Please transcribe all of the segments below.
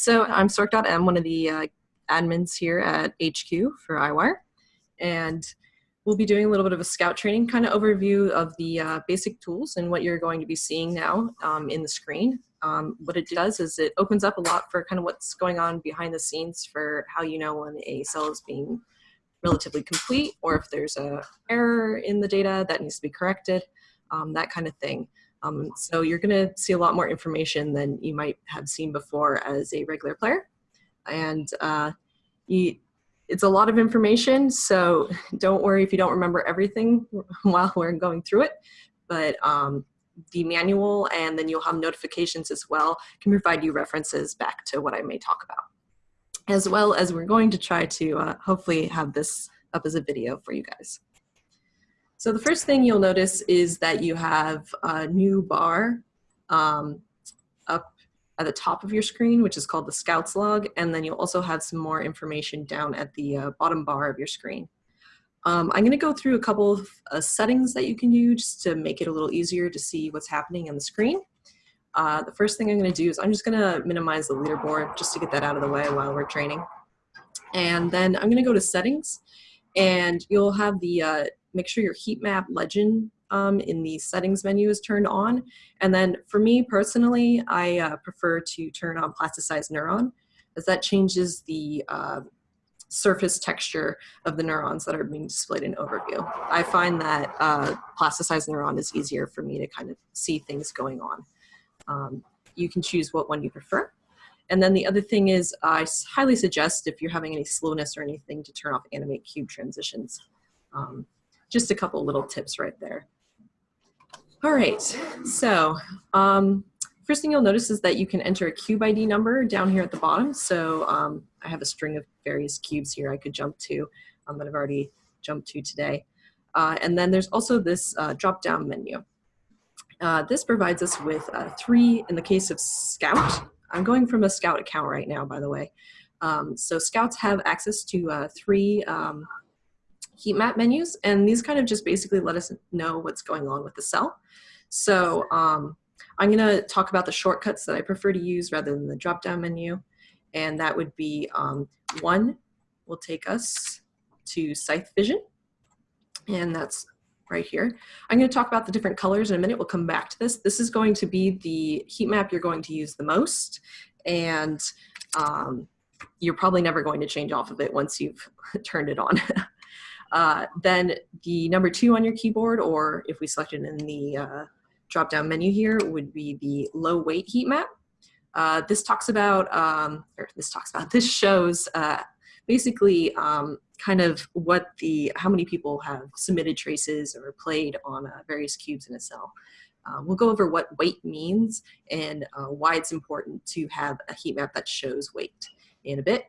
So I'm Stork.m, one of the uh, admins here at HQ for Eyewire. And we'll be doing a little bit of a scout training kind of overview of the uh, basic tools and what you're going to be seeing now um, in the screen. Um, what it does is it opens up a lot for kind of what's going on behind the scenes for how you know when a cell is being relatively complete or if there's a error in the data that needs to be corrected, um, that kind of thing. Um, so you're going to see a lot more information than you might have seen before as a regular player. And uh, you, it's a lot of information, so don't worry if you don't remember everything while we're going through it. But um, the manual and then you'll have notifications as well can provide you references back to what I may talk about. As well as we're going to try to uh, hopefully have this up as a video for you guys. So the first thing you'll notice is that you have a new bar um, up at the top of your screen, which is called the Scouts log, and then you'll also have some more information down at the uh, bottom bar of your screen. Um, I'm going to go through a couple of uh, settings that you can use to make it a little easier to see what's happening on the screen. Uh, the first thing I'm going to do is I'm just going to minimize the leaderboard just to get that out of the way while we're training. And then I'm going to go to settings and you'll have the uh, make sure your heat map legend um, in the settings menu is turned on. And then for me personally, I uh, prefer to turn on plasticized neuron as that changes the uh, surface texture of the neurons that are being displayed in overview. I find that uh, plasticized neuron is easier for me to kind of see things going on. Um, you can choose what one you prefer. And then the other thing is I highly suggest if you're having any slowness or anything to turn off animate cube transitions. Um, just a couple little tips right there. All right, so um, first thing you'll notice is that you can enter a cube ID number down here at the bottom. So um, I have a string of various cubes here I could jump to um, that I've already jumped to today. Uh, and then there's also this uh, drop-down menu. Uh, this provides us with uh, three, in the case of Scout, I'm going from a Scout account right now, by the way. Um, so Scouts have access to uh, three um, heat map menus, and these kind of just basically let us know what's going on with the cell. So um, I'm gonna talk about the shortcuts that I prefer to use rather than the drop-down menu, and that would be um, one will take us to Scythe Vision, and that's right here. I'm going to talk about the different colors in a minute. We'll come back to this. This is going to be the heat map you're going to use the most, and um, you're probably never going to change off of it once you've turned it on. Uh, then the number two on your keyboard, or if we select it in the uh, drop-down menu here, would be the low weight heat map. Uh, this talks about, um, or this talks about, this shows uh, basically um, kind of what the, how many people have submitted traces or played on uh, various cubes in a cell. Uh, we'll go over what weight means and why it's important to have a heat map that shows weight in a bit.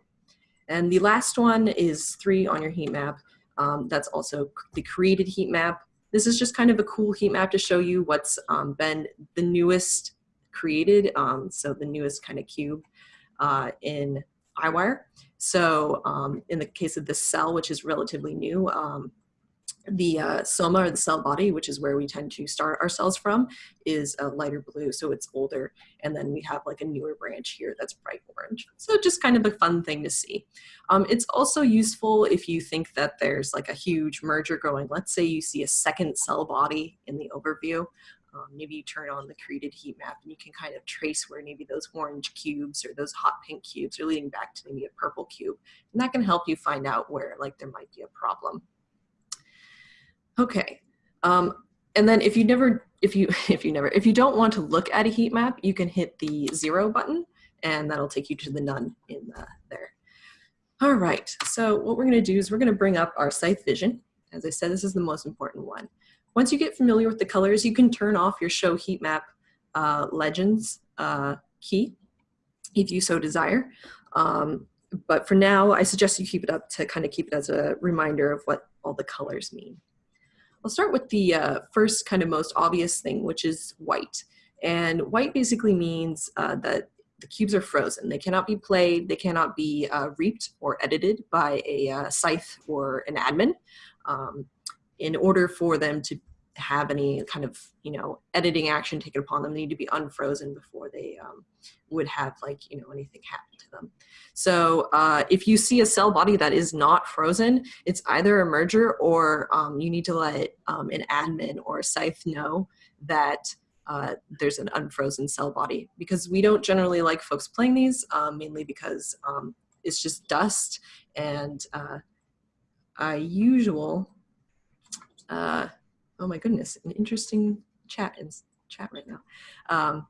And the last one is three on your heat map. Um, that's also the created heat map. This is just kind of a cool heat map to show you what's um, been the newest created, um, so the newest kind of cube uh, in Eyewire. So um, in the case of this cell, which is relatively new, um, the uh, soma or the cell body, which is where we tend to start our cells from, is a lighter blue, so it's older. And then we have like a newer branch here that's bright orange. So just kind of a fun thing to see. Um, it's also useful if you think that there's like a huge merger going. Let's say you see a second cell body in the overview. Um, maybe you turn on the created heat map and you can kind of trace where maybe those orange cubes or those hot pink cubes are leading back to maybe a purple cube. And that can help you find out where like there might be a problem. Okay. Um, and then if you never, if you, if you never, if you don't want to look at a heat map, you can hit the zero button and that'll take you to the none in the, there. All right, so what we're gonna do is we're gonna bring up our Scythe Vision. As I said, this is the most important one. Once you get familiar with the colors, you can turn off your show heat map uh, legends uh, key if you so desire. Um, but for now, I suggest you keep it up to kind of keep it as a reminder of what all the colors mean. I'll start with the uh, first kind of most obvious thing, which is white. And white basically means uh, that the cubes are frozen. They cannot be played, they cannot be uh, reaped or edited by a uh, scythe or an admin um, in order for them to have any kind of you know editing action taken upon them. They need to be unfrozen before they um, would have like you know anything happen to them. So uh, if you see a cell body that is not frozen, it's either a merger or um, you need to let um, an admin or a scythe know that uh, there's an unfrozen cell body because we don't generally like folks playing these um, mainly because um, it's just dust and uh, usual uh, oh my goodness, an interesting chat in chat right now. Um,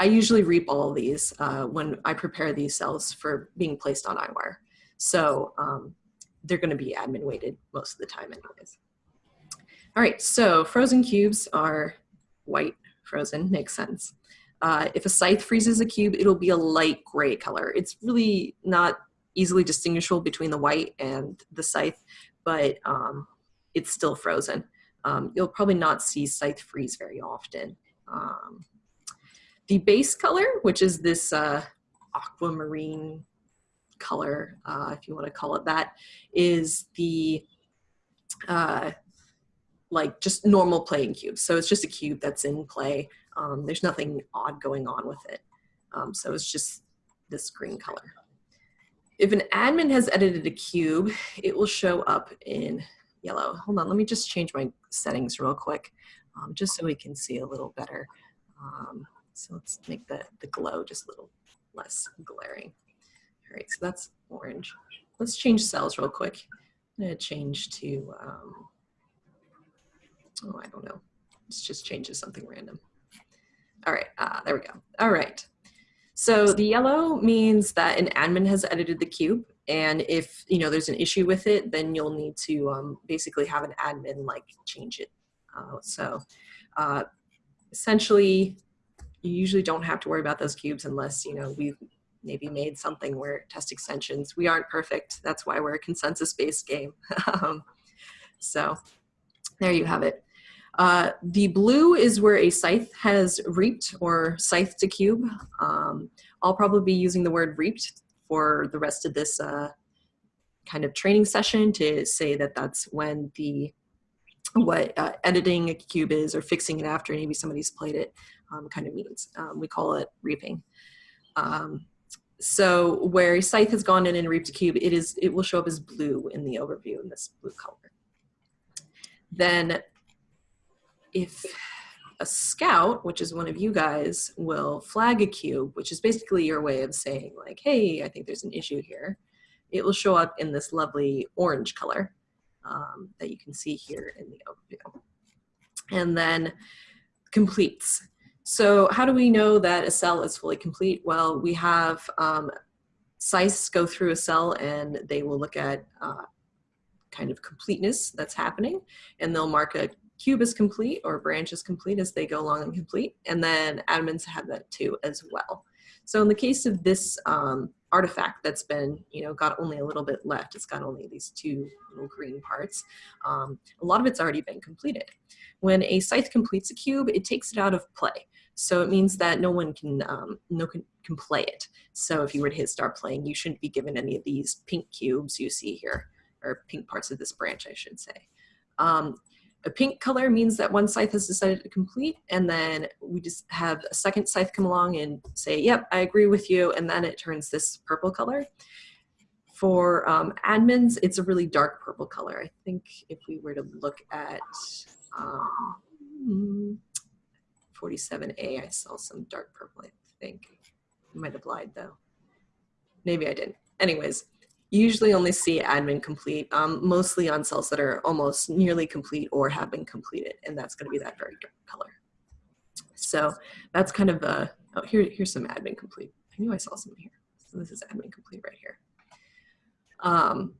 I usually reap all these uh, when I prepare these cells for being placed on Eyewire. So um, they're gonna be admin weighted most of the time anyways. All right, so frozen cubes are white frozen, makes sense. Uh, if a scythe freezes a cube, it'll be a light gray color. It's really not easily distinguishable between the white and the scythe, but um, it's still frozen um, you'll probably not see scythe freeze very often. Um, the base color, which is this uh, aquamarine color, uh, if you want to call it that, is the uh, like just normal playing cube. So it's just a cube that's in play. Um, there's nothing odd going on with it. Um, so it's just this green color. If an admin has edited a cube, it will show up in yellow. Hold on, let me just change my settings real quick, um, just so we can see a little better. Um, so let's make the, the glow just a little less glaring. All right, so that's orange. Let's change cells real quick. I'm gonna change to, um, oh, I don't know. Let's just change to something random. All right, uh, there we go. All right. So the yellow means that an admin has edited the cube and if you know there's an issue with it then you'll need to um, basically have an admin like change it uh, so uh, essentially you usually don't have to worry about those cubes unless you know we've maybe made something where test extensions we aren't perfect. That's why we're a consensus based game. Um, so there you have it. Uh, the blue is where a scythe has reaped or scythed a cube. Um, I'll probably be using the word reaped for the rest of this uh, kind of training session to say that that's when the what uh, editing a cube is or fixing it after maybe somebody's played it um, kind of means. Um, we call it reaping. Um, so where a scythe has gone in and reaped a cube, it is it will show up as blue in the overview in this blue color. Then if a scout, which is one of you guys, will flag a cube, which is basically your way of saying like, hey, I think there's an issue here. It will show up in this lovely orange color um, that you can see here in the overview. And then completes. So how do we know that a cell is fully complete? Well, we have um, scythes go through a cell and they will look at uh, kind of completeness that's happening and they'll mark a cube is complete or branch is complete as they go along and complete. And then admins have that too as well. So in the case of this um, artifact that's been, you know, got only a little bit left, it's got only these two little green parts, um, a lot of it's already been completed. When a scythe completes a cube, it takes it out of play. So it means that no one can, um, no can, can play it. So if you were to hit start playing, you shouldn't be given any of these pink cubes you see here, or pink parts of this branch, I should say. Um, a pink color means that one scythe has decided to complete and then we just have a second scythe come along and say, yep, I agree with you. And then it turns this purple color. For um, admins, it's a really dark purple color. I think if we were to look at um, 47A, I saw some dark purple, I think. I might have lied though. Maybe I didn't. Anyways, usually only see admin complete, um, mostly on cells that are almost nearly complete or have been completed, and that's going to be that very dark color. So that's kind of a, oh, here, here's some admin complete. I knew I saw some here. So this is admin complete right here. Um,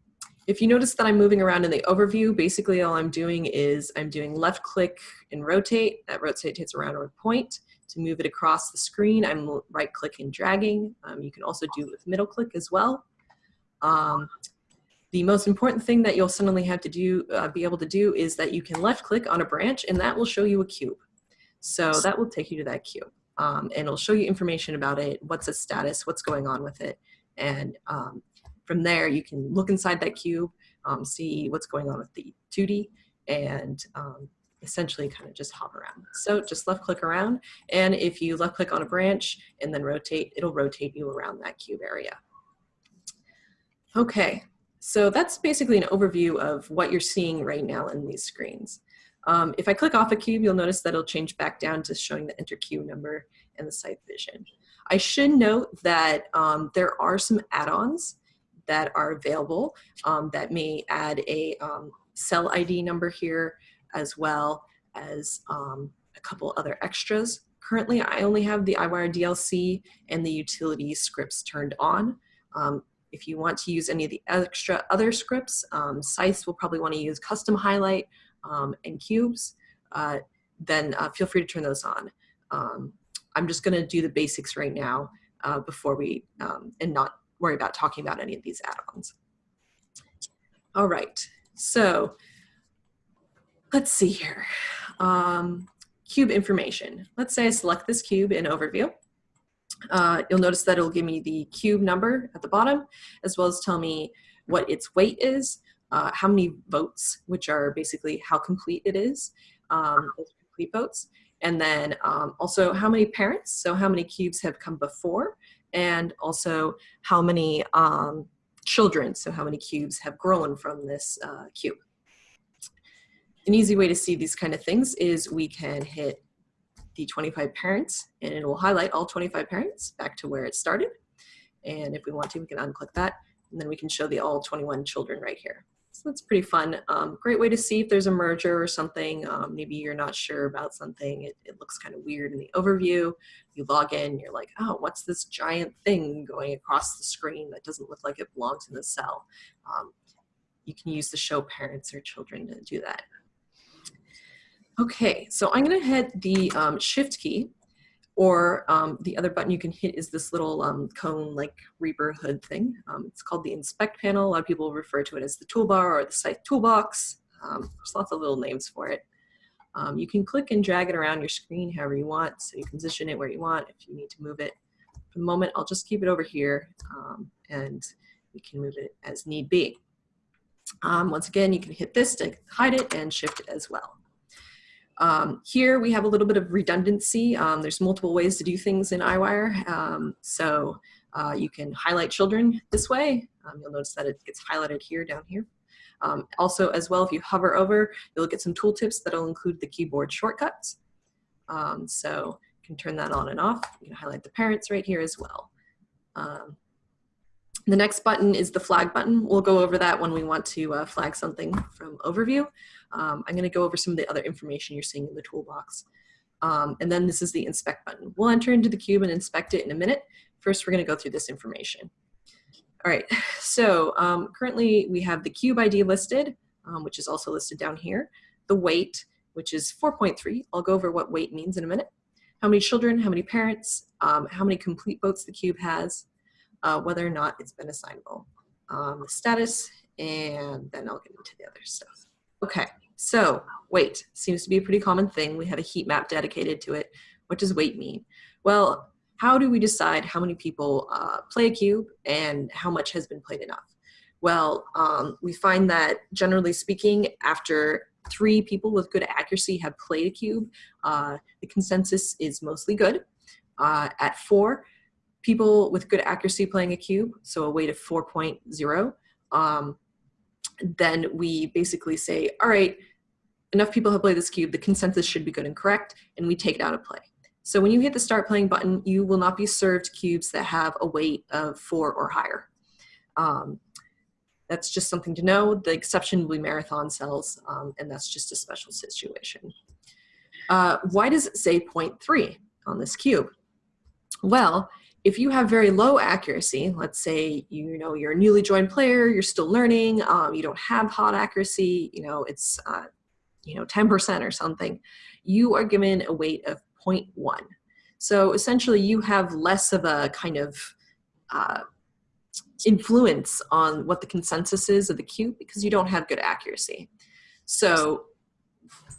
if you notice that I'm moving around in the overview, basically all I'm doing is I'm doing left click and rotate. That rotates around a point. To move it across the screen, I'm right click and dragging. Um, you can also do it with middle click as well. Um, the most important thing that you'll suddenly have to do, uh, be able to do is that you can left click on a branch and that will show you a cube. So that will take you to that cube um, and it'll show you information about it, what's its status, what's going on with it. And um, from there you can look inside that cube, um, see what's going on with the 2D and um, essentially kind of just hop around. So just left click around. And if you left click on a branch and then rotate, it'll rotate you around that cube area. Okay, so that's basically an overview of what you're seeing right now in these screens. Um, if I click off a cube, you'll notice that it'll change back down to showing the enter cube number and the Scythe Vision. I should note that um, there are some add-ons that are available um, that may add a um, cell ID number here as well as um, a couple other extras. Currently, I only have the Eyewire DLC and the utility scripts turned on. Um, if you want to use any of the extra other scripts, um, will probably want to use custom highlight um, and cubes, uh, then uh, feel free to turn those on. Um, I'm just going to do the basics right now uh, before we, um, and not worry about talking about any of these add-ons. All right, so let's see here. Um, cube information. Let's say I select this cube in overview. Uh, you'll notice that it'll give me the cube number at the bottom, as well as tell me what its weight is, uh, how many votes, which are basically how complete it is, um, complete votes, and then um, also how many parents, so how many cubes have come before, and also how many um, children, so how many cubes have grown from this uh, cube. An easy way to see these kind of things is we can hit the 25 parents and it will highlight all 25 parents back to where it started. And if we want to, we can unclick that and then we can show the all 21 children right here. So that's pretty fun. Um, great way to see if there's a merger or something. Um, maybe you're not sure about something. It, it looks kind of weird in the overview. You log in, you're like, oh, what's this giant thing going across the screen that doesn't look like it belongs in the cell? Um, you can use the show parents or children to do that. Okay, so I'm gonna hit the um, shift key or um, the other button you can hit is this little um, cone like Reaper hood thing. Um, it's called the inspect panel. A lot of people refer to it as the toolbar or the scythe toolbox. Um, there's lots of little names for it. Um, you can click and drag it around your screen however you want. So you can position it where you want if you need to move it. For the moment, I'll just keep it over here and we can move it as need be. once again, you can hit this to hide it and shift it as well. Um, here we have a little bit of redundancy. Um, there's multiple ways to do things in Eyewire. Um, so uh, you can highlight children this way. Um, you'll notice that it gets highlighted here, down here. Um, also, as well, if you hover over, you'll get some tooltips that'll include the keyboard shortcuts. Um, so you can turn that on and off. You can highlight the parents right here as well. the next button is the flag button. We'll go over that when we want to uh, flag something from overview. Um, I'm going to go over some of the other information you're seeing in the toolbox. Um, and then this is the inspect button. We'll enter into the cube and inspect it in a minute. First, we're going to go through this information. All right, so um, currently we have the cube ID listed, um, which is also listed down here. The weight, which is 4.3. I'll go over what weight means in a minute. How many children, how many parents, um, how many complete votes the cube has, uh, whether or not it's been assignable. Um, the status, and then I'll get into the other stuff. Okay, so weight seems to be a pretty common thing. We have a heat map dedicated to it. What does weight mean? Well, how do we decide how many people uh, play a cube and how much has been played enough? Well, um, we find that generally speaking, after three people with good accuracy have played a cube, uh, the consensus is mostly good. Uh, at four, people with good accuracy playing a cube, so a weight of 4.0, um, then we basically say, all right, enough people have played this cube, the consensus should be good and correct, and we take it out of play. So when you hit the start playing button, you will not be served cubes that have a weight of four or higher. Um, that's just something to know. The exception will be marathon cells, um, and that's just a special situation. Uh, why does it say 0.3 on this cube? Well, if you have very low accuracy, let's say you know you're a newly joined player, you're still learning, um, you don't have hot accuracy, you know it's uh, you know 10% or something, you are given a weight of 0.1. So essentially, you have less of a kind of uh, influence on what the consensus is of the cube because you don't have good accuracy. So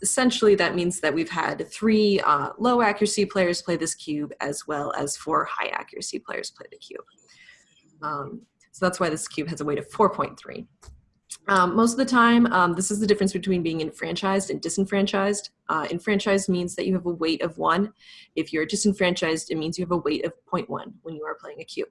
essentially that means that we've had three uh, low accuracy players play this cube as well as four high accuracy players play the cube. Um, so that's why this cube has a weight of 4.3. Um, most of the time, um, this is the difference between being enfranchised and disenfranchised. Uh, enfranchised means that you have a weight of one. If you're disenfranchised, it means you have a weight of 0.1 when you are playing a cube.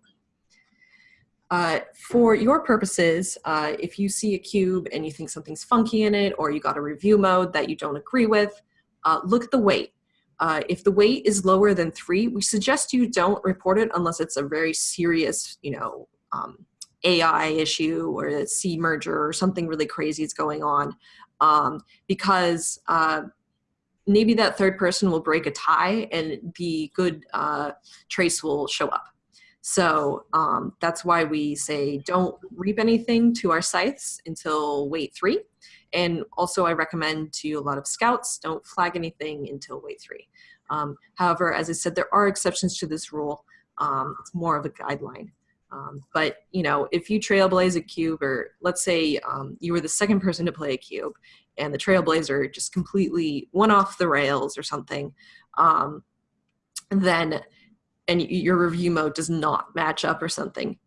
Uh, for your purposes, uh, if you see a cube and you think something's funky in it or you got a review mode that you don't agree with, uh, look at the weight. Uh, if the weight is lower than three, we suggest you don't report it unless it's a very serious, you know, um, AI issue or a C merger or something really crazy is going on. Um, because uh, maybe that third person will break a tie and the good trace will show up. So um, that's why we say don't reap anything to our scythes until weight three. And also I recommend to a lot of scouts, don't flag anything until weight three. Um, however, as I said, there are exceptions to this rule. Um, it's more of a guideline. Um, but you know, if you trailblaze a cube, or let's say um, you were the second person to play a cube, and the trailblazer just completely went off the rails or something, um, then and your review mode does not match up or something,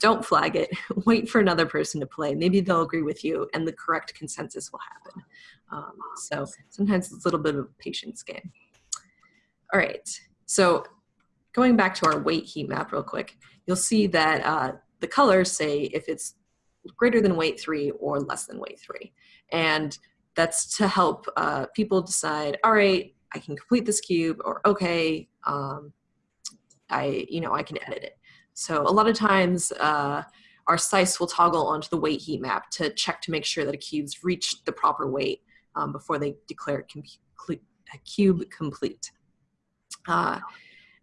don't flag it. Wait for another person to play. Maybe they'll agree with you and the correct consensus will happen. Um, so sometimes it's a little bit of a patience game. All right, so going back to our weight heat map real quick, you'll see that uh, the colors say if it's greater than weight three or less than weight three. And that's to help uh, people decide, all right, I can complete this cube or okay, um, I, you know, I can edit it. So a lot of times uh, our scythes will toggle onto the weight heat map to check to make sure that a cube's reached the proper weight um, before they declare a cube complete. Uh,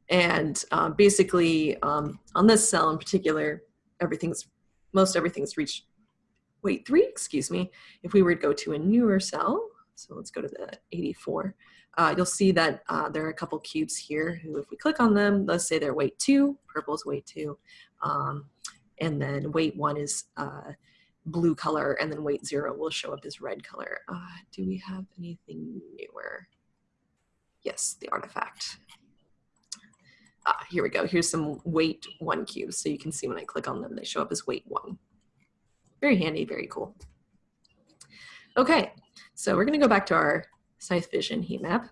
and uh, basically um, on this cell in particular, everything's, most everything's reached weight three, excuse me. If we were to go to a newer cell, so let's go to the 84, uh, you'll see that uh, there are a couple cubes here who, if we click on them, let's say they're weight two, purple is weight two, um, and then weight one is uh, blue color, and then weight zero will show up as red color. Uh, do we have anything newer? Yes, the artifact. Ah, here we go. Here's some weight one cubes. So you can see when I click on them, they show up as weight one. Very handy, very cool. Okay, so we're gonna go back to our Scythe Vision heat map.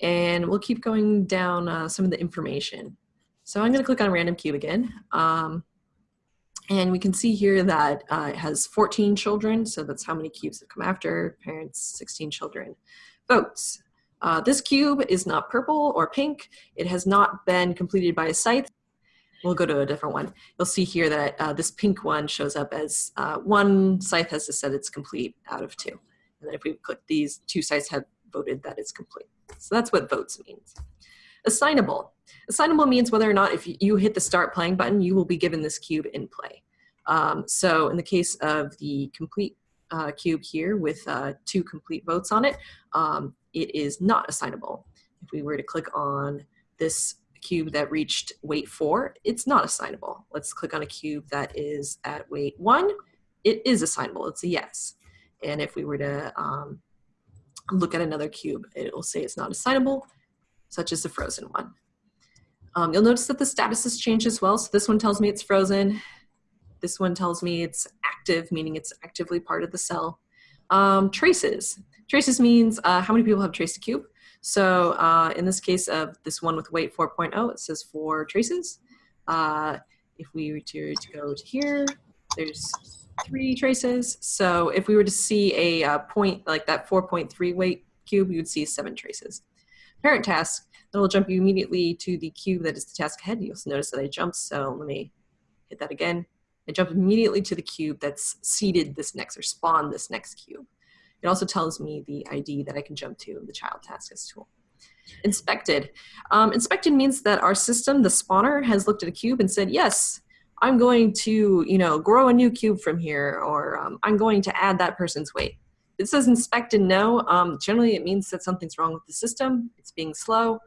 And we'll keep going down uh, some of the information. So I'm going to click on Random Cube again. Um, and we can see here that uh, it has 14 children, so that's how many cubes have come after, parents, 16 children. Votes. Uh, this cube is not purple or pink. It has not been completed by a scythe. We'll go to a different one. You'll see here that uh, this pink one shows up as uh, one scythe has said it's complete out of two. And if we click these, two scythes have voted that it's complete. So that's what votes means. Assignable. Assignable means whether or not if you hit the start playing button, you will be given this cube in play. Um, so in the case of the complete uh, cube here with uh, two complete votes on it, um, it is not assignable. If we were to click on this cube that reached weight four, it's not assignable. Let's click on a cube that is at weight one. It is assignable, it's a yes. And if we were to um, look at another cube, it will say it's not assignable, such as the frozen one. Um, you'll notice that the status has changed as well. So this one tells me it's frozen. This one tells me it's active, meaning it's actively part of the cell. Um, traces. Traces means uh, how many people have traced a cube. So uh, in this case of this one with weight 4.0, it says four traces. Uh, if we were to, to go to here, there's three traces. So if we were to see a uh, point like that 4.3 weight cube, you would see seven traces. Parent task, will jump you immediately to the cube that is the task ahead. You'll notice that I jumped, so let me hit that again. I jump immediately to the cube that's seeded this next or spawned this next cube. It also tells me the ID that I can jump to the child task as tool. Inspected. Um, inspected means that our system, the spawner, has looked at a cube and said, yes, I'm going to, you know, grow a new cube from here, or um, I'm going to add that person's weight. It says inspect and no. Um, generally, it means that something's wrong with the system. It's being slow.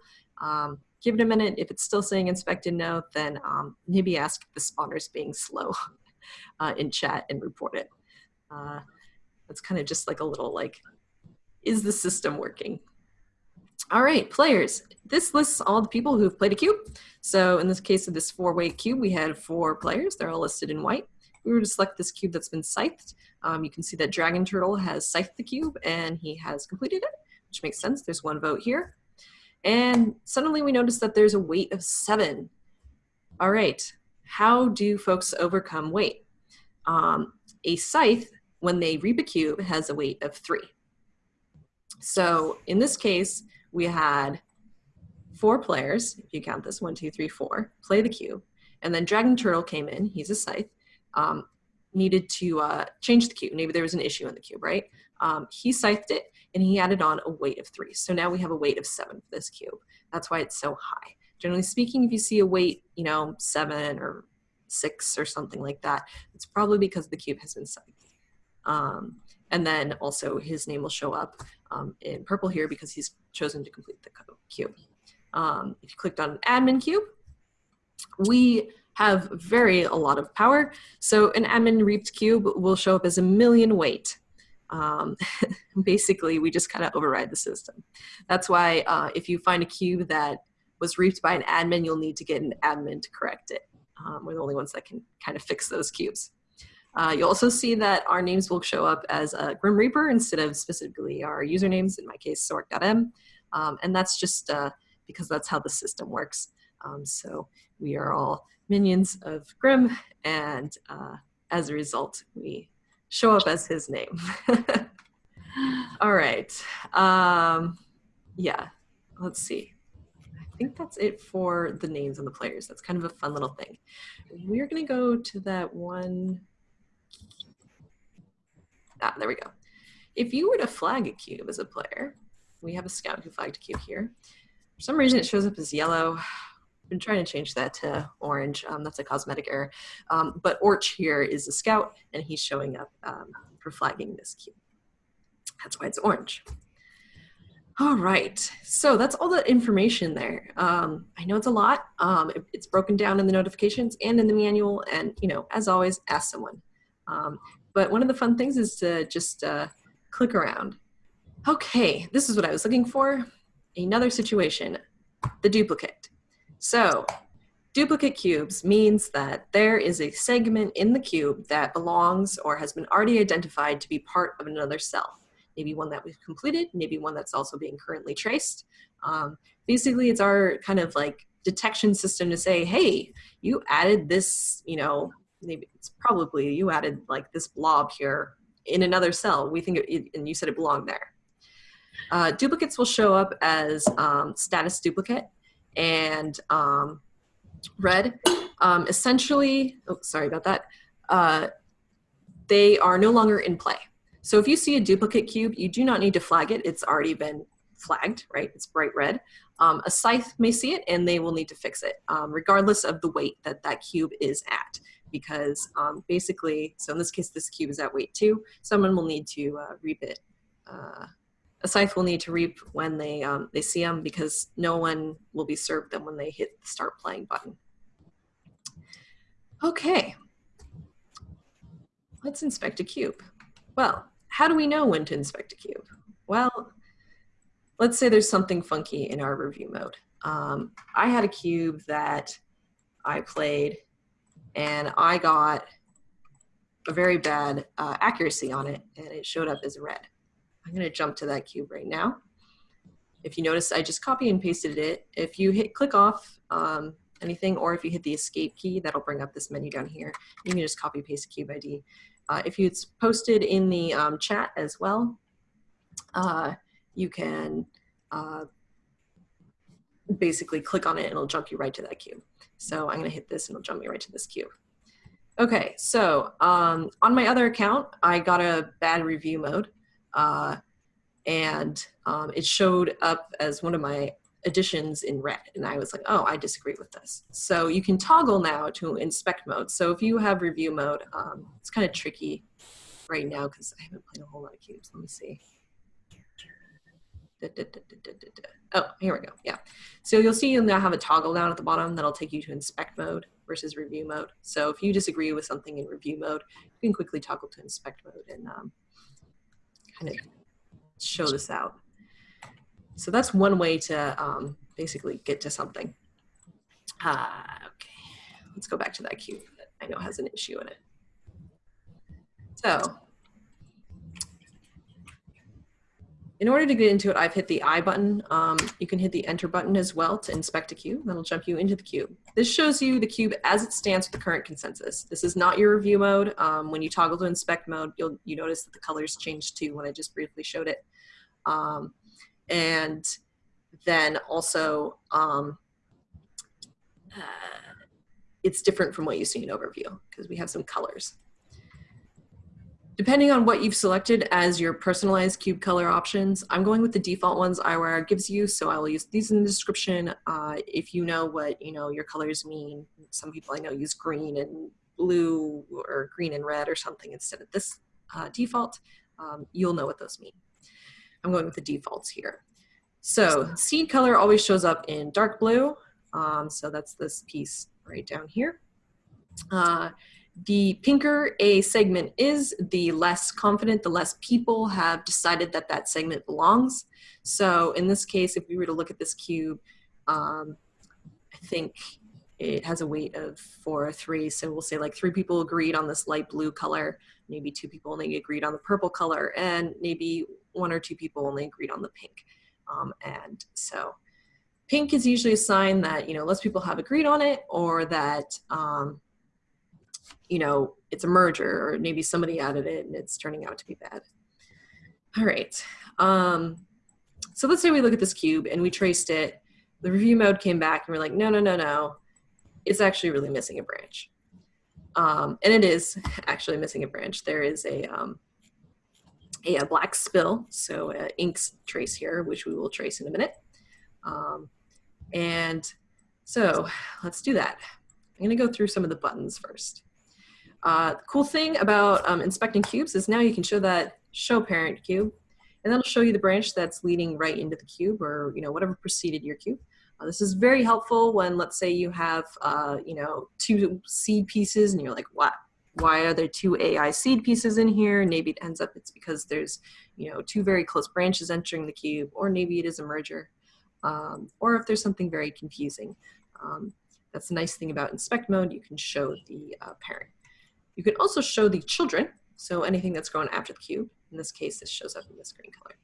Um, give it a minute. If it's still saying inspect and no, then um, maybe ask if the spawner's being slow uh, in chat and report it. Uh, that's kind of just like a little like, is the system working? All right, players. This lists all the people who've played a cube. So in this case of this four-way cube, we had four players. They're all listed in white. we were to select this cube that's been scythed, um, you can see that Dragon Turtle has scythed the cube and he has completed it, which makes sense. There's one vote here. And suddenly we notice that there's a weight of seven. All right, how do folks overcome weight? Um, a scythe, when they reap a cube, has a weight of three. So in this case, we had four players, if you count this, one, two, three, four, play the cube. And then Dragon Turtle came in, he's a scythe, um, needed to uh, change the cube. Maybe there was an issue in the cube, right? Um, he scythed it and he added on a weight of three. So now we have a weight of seven for this cube. That's why it's so high. Generally speaking, if you see a weight, you know, seven or six or something like that, it's probably because the cube has been scythed. Um, and then also his name will show up um, in purple here because he's chosen to complete the cube. Um, if you clicked on an admin cube, we have very a lot of power. So an admin reaped cube will show up as a million weight. Um, basically, we just kind of override the system. That's why uh, if you find a cube that was reaped by an admin, you'll need to get an admin to correct it. Um, we're the only ones that can kind of fix those cubes. Uh, you'll also see that our names will show up as a Grim Reaper instead of specifically our usernames, in my case, Sork.m. Um, and that's just uh, because that's how the system works. Um, so we are all minions of Grim, and uh, as a result, we show up as his name. all right. Um, yeah, let's see. I think that's it for the names and the players. That's kind of a fun little thing. We're going to go to that one Ah, there we go. If you were to flag a cube as a player, we have a scout who flagged a cube here. For some reason, it shows up as yellow. I've been trying to change that to orange. Um, that's a cosmetic error. Um, but Orch here is a scout, and he's showing up um, for flagging this cube. That's why it's orange. All right, so that's all the information there. Um, I know it's a lot. Um, it, it's broken down in the notifications and in the manual, and you know, as always, ask someone. Um, but one of the fun things is to just uh, click around. Okay, this is what I was looking for. Another situation, the duplicate. So duplicate cubes means that there is a segment in the cube that belongs or has been already identified to be part of another cell. Maybe one that we've completed, maybe one that's also being currently traced. Um, basically, it's our kind of like detection system to say, hey, you added this, you know, maybe it's probably you added like this blob here in another cell. We think, it, and you said it belonged there. Uh, duplicates will show up as um, status duplicate and um, red. Um, essentially, oh, sorry about that. Uh, they are no longer in play. So if you see a duplicate cube, you do not need to flag it. It's already been flagged, right? It's bright red. Um, a scythe may see it and they will need to fix it, um, regardless of the weight that that cube is at because um, basically, so in this case, this cube is at weight two. Someone will need to uh, reap it. Uh, a scythe will need to reap when they, um, they see them because no one will be served them when they hit the start playing button. Okay, let's inspect a cube. Well, how do we know when to inspect a cube? Well, let's say there's something funky in our review mode. Um, I had a cube that I played and I got a very bad uh, accuracy on it and it showed up as red. I'm gonna jump to that cube right now. If you notice, I just copy and pasted it. If you hit click off um, anything or if you hit the escape key, that'll bring up this menu down here. You can just copy paste cube ID. Uh, if it's posted in the um, chat as well, uh, you can uh, basically click on it and it'll jump you right to that cube. So I'm gonna hit this and it'll jump me right to this cube. Okay, so um, on my other account, I got a bad review mode uh, and um, it showed up as one of my additions in red. And I was like, oh, I disagree with this. So you can toggle now to inspect mode. So if you have review mode, um, it's kind of tricky right now because I haven't played a whole lot of cubes. Let me see. Da, da, da, oh, here we go. Yeah. So you'll see you'll now have a toggle down at the bottom that'll take you to inspect mode versus review mode. So if you disagree with something in review mode, you can quickly toggle to inspect mode and um, kind of show this out. So that's one way to um, basically get to something. Uh, okay, let's go back to that cube that I know has an issue in it. So in order to get into it, I've hit the I button. Um, you can hit the enter button as well to inspect a cube. That'll jump you into the cube. This shows you the cube as it stands with the current consensus. This is not your review mode. Um, when you toggle to inspect mode, you'll you notice that the colors change too when I just briefly showed it. Um, and then also um, uh, it's different from what you see in overview because we have some colors. Depending on what you've selected as your personalized cube color options, I'm going with the default ones Eyewire gives you, so I will use these in the description. Uh, if you know what you know your colors mean, some people I know use green and blue or green and red or something instead of this uh, default, um, you'll know what those mean. I'm going with the defaults here. So seed color always shows up in dark blue, um, so that's this piece right down here. Uh, the pinker a segment is, the less confident, the less people have decided that that segment belongs. So in this case, if we were to look at this cube, um, I think it has a weight of four or three. So we'll say like three people agreed on this light blue color, maybe two people only agreed on the purple color, and maybe one or two people only agreed on the pink. Um, and so pink is usually a sign that, you know, less people have agreed on it or that um, you know, it's a merger or maybe somebody added it and it's turning out to be bad. All right. Um, so let's say we look at this cube and we traced it. The review mode came back and we're like, no, no, no, no. It's actually really missing a branch. Um, and it is actually missing a branch. There is a, um, a, a, black spill, so uh, inks trace here, which we will trace in a minute. Um, and so let's do that. I'm gonna go through some of the buttons first. Uh, the cool thing about um, inspecting cubes is now you can show that show parent cube, and that'll show you the branch that's leading right into the cube or you know whatever preceded your cube. Uh, this is very helpful when let's say you have uh, you know two seed pieces and you're like, what? Why are there two AI seed pieces in here? Maybe it ends up it's because there's you know two very close branches entering the cube, or maybe it is a merger, um, or if there's something very confusing. Um, that's the nice thing about inspect mode, you can show the uh, parent. You can also show the children, so anything that's grown after the cube. In this case, this shows up in this green color.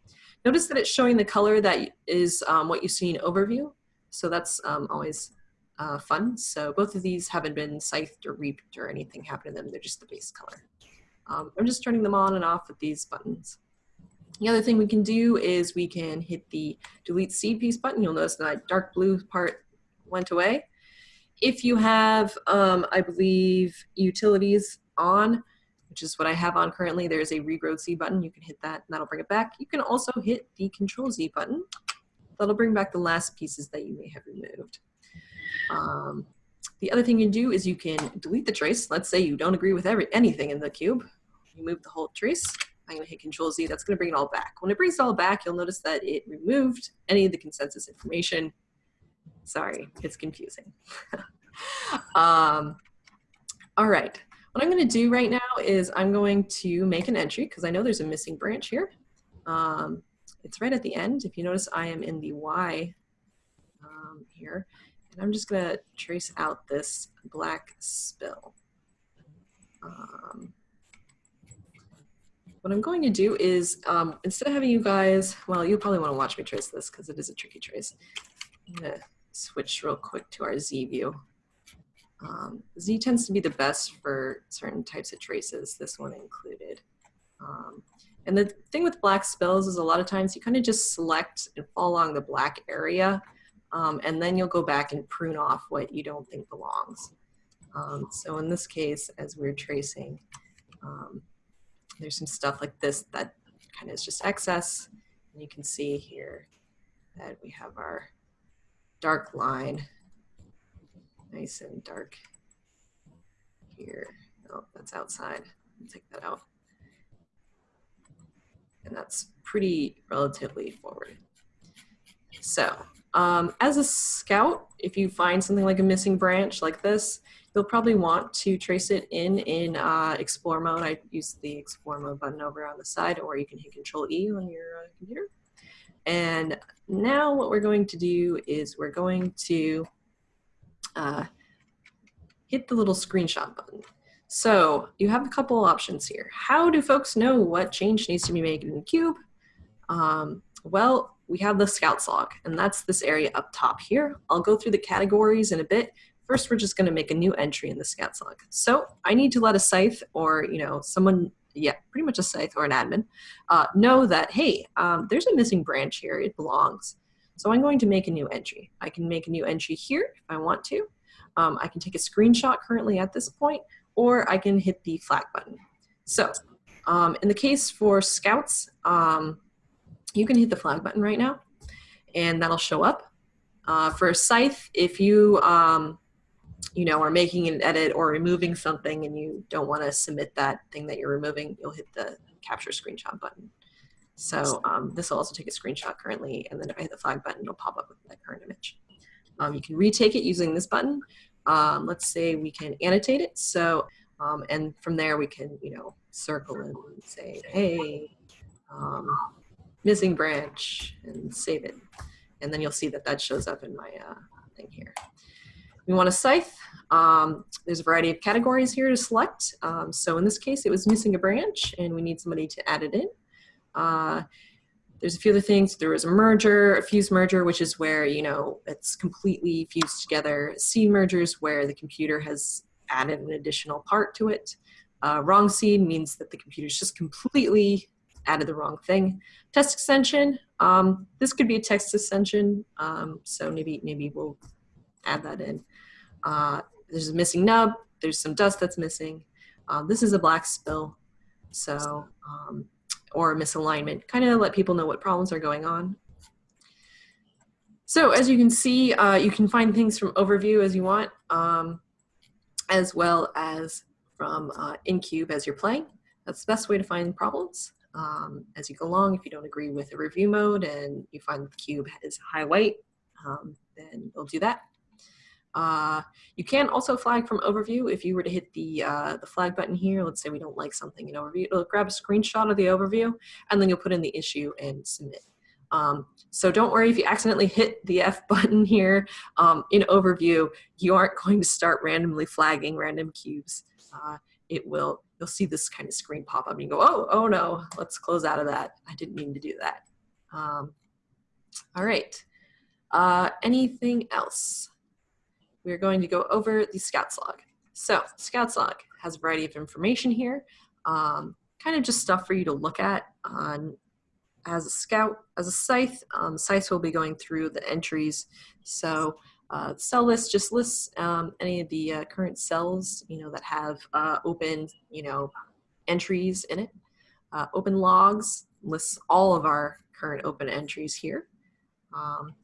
Notice that it's showing the color that is um, what you see in overview, so that's um, always uh, fun. So both of these haven't been scythed or reaped or anything happened to them, they're just the base color. Um, I'm just turning them on and off with these buttons. The other thing we can do is we can hit the delete seed piece button. You'll notice that dark blue part went away. If you have, um, I believe, utilities on, which is what I have on currently. There's a regrow seed button. You can hit that and that'll bring it back. You can also hit the control Z button. That'll bring back the last pieces that you may have removed. Um, the other thing you can do is you can delete the trace. Let's say you don't agree with every anything in the cube. You move the whole trace. I'm gonna hit Control Z, that's gonna bring it all back. When it brings it all back, you'll notice that it removed any of the consensus information. Sorry, it's confusing. um, all right, what I'm going to do right now is I'm going to make an entry because I know there's a missing branch here. Um, it's right at the end. If you notice, I am in the Y um, here. And I'm just going to trace out this black spill. Um, what I'm going to do is, um, instead of having you guys, well, you probably want to watch me trace this because it is a tricky trace. I'm going to switch real quick to our Z view. Um, Z tends to be the best for certain types of traces, this one included. Um, and the thing with black spills is a lot of times you kind of just select along the black area, um, and then you'll go back and prune off what you don't think belongs. Um, so in this case, as we're tracing, um, there's some stuff like this that kind of is just excess. And you can see here that we have our dark line nice and dark here. Oh, that's outside. Take that out. And that's pretty relatively forward. So um, as a scout, if you find something like a missing branch like this, you'll probably want to trace it in in uh, explore mode. I use the explore mode button over on the side, or you can hit control E on your uh, computer. And now what we're going to do is we're going to uh, hit the little screenshot button. So you have a couple options here. How do folks know what change needs to be made in the cube? Um, well, we have the Scouts log, and that's this area up top here. I'll go through the categories in a bit. First, we're just gonna make a new entry in the Scouts log. So I need to let a scythe or you know someone, yeah, pretty much a scythe or an admin, uh, know that, hey, um, there's a missing branch here, it belongs. So I'm going to make a new entry. I can make a new entry here if I want to. Um, I can take a screenshot currently at this point, or I can hit the flag button. So um, in the case for Scouts, um, you can hit the flag button right now, and that'll show up. Uh, for Scythe, if you um, you know are making an edit or removing something and you don't want to submit that thing that you're removing, you'll hit the capture screenshot button. So um, this will also take a screenshot currently, and then if I hit the flag button, it'll pop up with that current image. Um, you can retake it using this button. Um, let's say we can annotate it. So, um, and from there we can, you know, circle and say, hey, um, missing branch, and save it. And then you'll see that that shows up in my uh, thing here. We want a scythe. Um, there's a variety of categories here to select. so in this case, it was missing a branch, and we need somebody to add it in. Uh, there's a few other things. There was a merger, a fused merger, which is where, you know, it's completely fused together. Seed mergers where the computer has added an additional part to it. Uh, wrong seed means that the computer's just completely added the wrong thing. Test extension, um, this could be a text extension, um, so maybe maybe we'll add that in. Uh, there's a missing nub, there's some dust that's missing. Uh, this is a black spill, so um, or misalignment, kind of let people know what problems are going on. So as you can see, uh, you can find things from overview as you want, um, as well as from uh, InCube as you're playing. That's the best way to find problems. Um, as you go along, if you don't agree with the review mode and you find the cube is high white, um, then we'll do that. Uh, you can also flag from overview if you were to hit the, uh, the flag button here. Let's say we don't like something in overview. It'll grab a screenshot of the overview and then you'll put in the issue and submit. Um, so don't worry if you accidentally hit the F button here um, in overview, you aren't going to start randomly flagging random cubes. Uh, it will, you'll see this kind of screen pop up and you go, oh, oh no, let's close out of that. I didn't mean to do that. Um, all right, uh, anything else? We're going to go over the Scouts log. So Scouts log has a variety of information here, um, kind of just stuff for you to look at on as a scout, as a scythe. Um, scythe will be going through the entries. So uh, cell list just lists um, any of the uh, current cells, you know, that have uh, open, you know, entries in it. Uh, open logs lists all of our current open entries here. Um,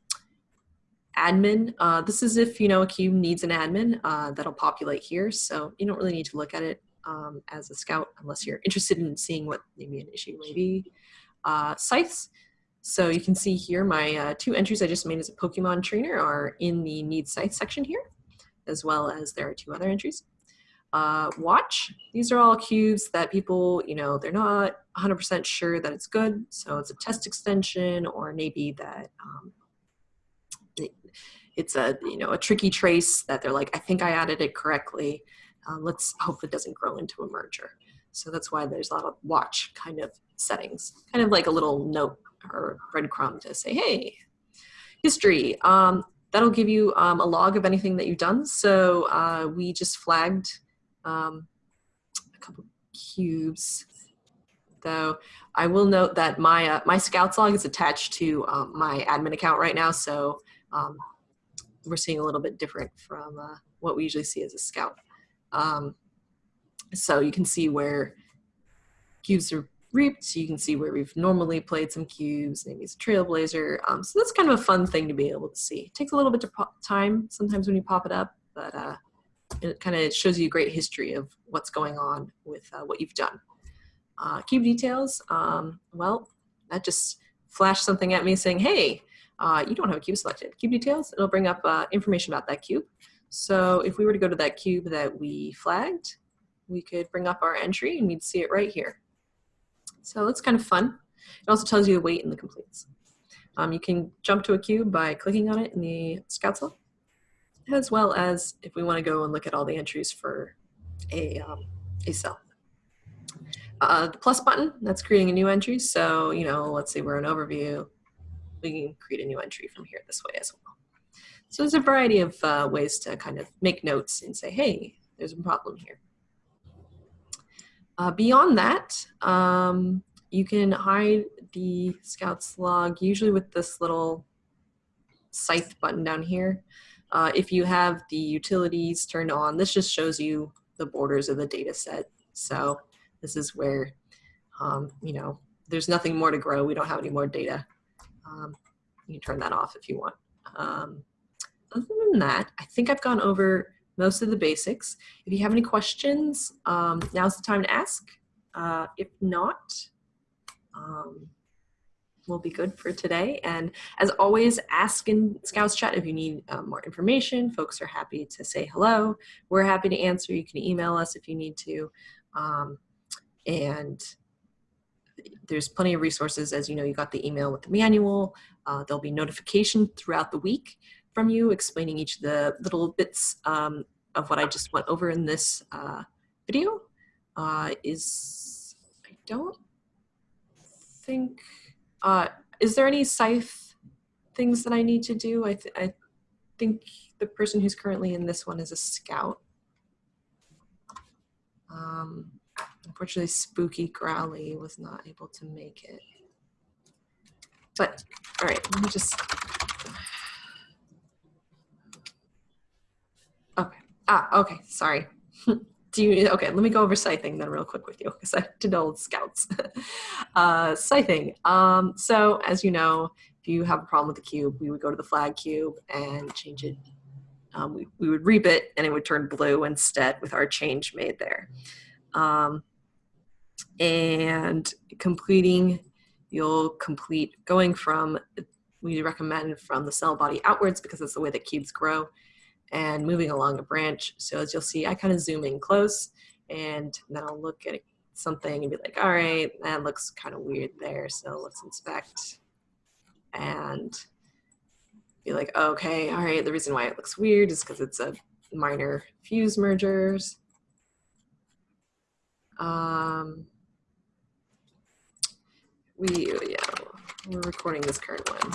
admin. Uh, this is if, you know, a cube needs an admin uh, that'll populate here. So you don't really need to look at it um, as a scout unless you're interested in seeing what maybe an issue may be. Uh, scythes. So you can see here my uh, two entries I just made as a Pokemon trainer are in the need scythe section here, as well as there are two other entries. Uh, watch, these are all cubes that people, you know, they're not 100% sure that it's good. So it's a test extension or maybe that um, it's a you know a tricky trace that they're like I think I added it correctly. Uh, let's hope it doesn't grow into a merger. So that's why there's a lot of watch kind of settings, kind of like a little note or breadcrumb to say, hey, history. Um, that'll give you um, a log of anything that you've done. So uh, we just flagged um, a couple cubes though. I will note that my uh, my Scouts log is attached to um, my admin account right now, so um, we're seeing a little bit different from uh, what we usually see as a scout. Um, so you can see where cubes are reaped. You can see where we've normally played some cubes. Maybe it's a trailblazer. Um, so that's kind of a fun thing to be able to see. It takes a little bit of time sometimes when you pop it up, but uh, it kind of shows you a great history of what's going on with uh, what you've done. Uh, cube details, um, well, that just flashed something at me saying, hey, uh, you don't have a cube selected. Cube details, it'll bring up uh, information about that cube. So if we were to go to that cube that we flagged, we could bring up our entry and we'd see it right here. So it's kind of fun. It also tells you the weight and the completes. Um, you can jump to a cube by clicking on it in the Scouts as well as if we want to go and look at all the entries for a, um, a cell. Uh, the plus button, that's creating a new entry. So, you know, let's say we're an overview, we can create a new entry from here this way as well. So there's a variety of uh, ways to kind of make notes and say, hey, there's a problem here. Uh, beyond that, um, you can hide the Scouts log usually with this little scythe button down here. Uh, if you have the utilities turned on, this just shows you the borders of the data set. So this is where, um, you know, there's nothing more to grow. We don't have any more data. Um, you can turn that off if you want. Um, other than that, I think I've gone over most of the basics. If you have any questions, um, now's the time to ask. Uh, if not, um, will be good for today. And as always, ask in Scouts chat if you need um, more information. Folks are happy to say hello. We're happy to answer. You can email us if you need to. Um, and there's plenty of resources. As you know, you got the email with the manual. Uh, there'll be notification throughout the week from you explaining each of the little bits um, of what I just went over in this uh, video. Uh, is, I don't think, uh, is there any scythe things that I need to do? I, th I think the person who's currently in this one is a scout. Um, unfortunately, Spooky Growly was not able to make it. But, all right, let me just, okay. Ah, okay, sorry. do you, okay, let me go over scything then real quick with you because I did old scouts. uh, scything. Um, so as you know, if you have a problem with the cube, we would go to the flag cube and change it. Um, we, we would reap it and it would turn blue instead with our change made there. Um, and completing, you'll complete going from, we recommend from the cell body outwards because that's the way that cubes grow and moving along a branch. So as you'll see, I kind of zoom in close and then I'll look at something and be like, all right, that looks kind of weird there. So let's inspect and be like, okay, all right, the reason why it looks weird is because it's a minor fuse mergers. Um, we, yeah, we're recording this current one.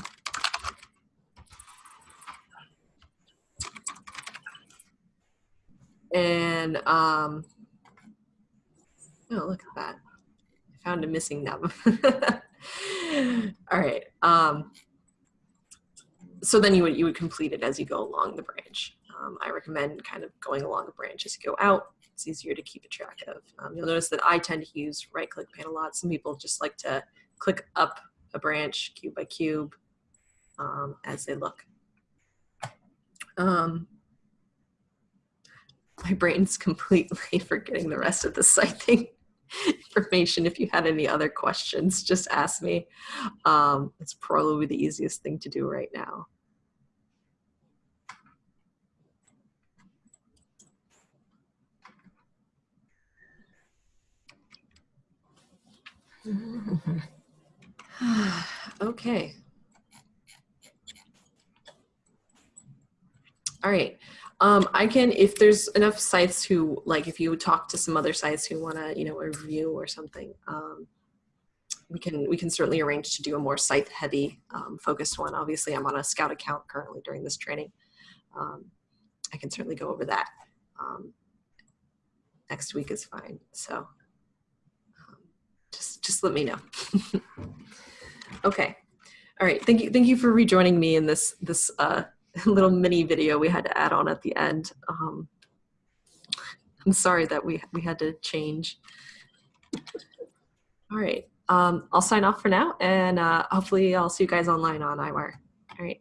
And, um, oh, look at that. I found a missing nub. All right. Um, so then you would, you would complete it as you go along the branch. Um, I recommend kind of going along the branch as you go out. It's easier to keep a track of. Um, you'll notice that I tend to use right click pan a lot. Some people just like to click up a branch cube by cube um, as they look. Um, my brain's completely forgetting the rest of the scything information. If you had any other questions, just ask me. Um, it's probably the easiest thing to do right now. okay. All right. Um, I can, if there's enough scythes who, like if you talk to some other scythes who want to, you know, review or something, um, we can we can certainly arrange to do a more scythe heavy um, focused one. Obviously, I'm on a scout account currently during this training. Um, I can certainly go over that. Um, next week is fine. So just let me know. okay. All right. Thank you. Thank you for rejoining me in this, this uh, little mini video we had to add on at the end. Um, I'm sorry that we, we had to change. All right. Um, I'll sign off for now and uh, hopefully I'll see you guys online on Eyewire. All right.